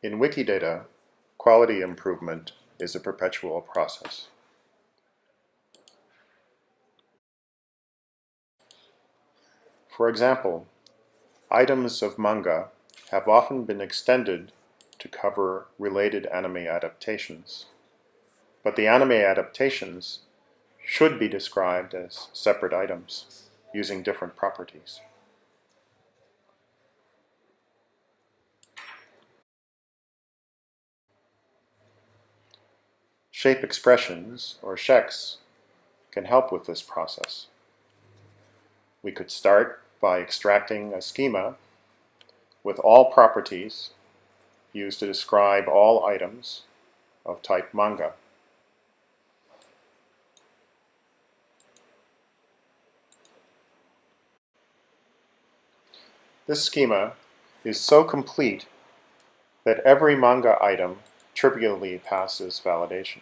In Wikidata, quality improvement is a perpetual process. For example, items of manga have often been extended to cover related anime adaptations. But the anime adaptations should be described as separate items using different properties. Shape expressions, or ShEx, can help with this process. We could start by extracting a schema with all properties used to describe all items of type manga. This schema is so complete that every manga item trivially passes validation.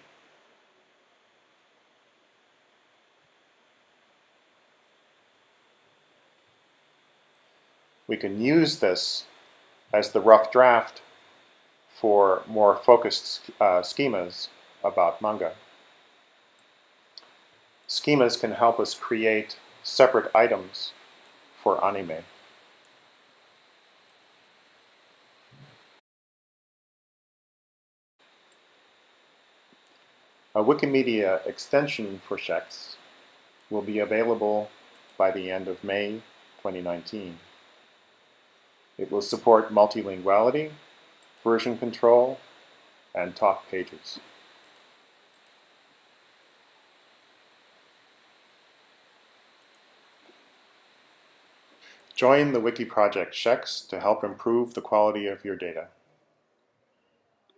We can use this as the rough draft for more focused uh, schemas about manga. Schemas can help us create separate items for anime. A Wikimedia extension for ShEx will be available by the end of May 2019. It will support multilinguality, version control, and top pages. Join the Wiki Project ShEx to help improve the quality of your data.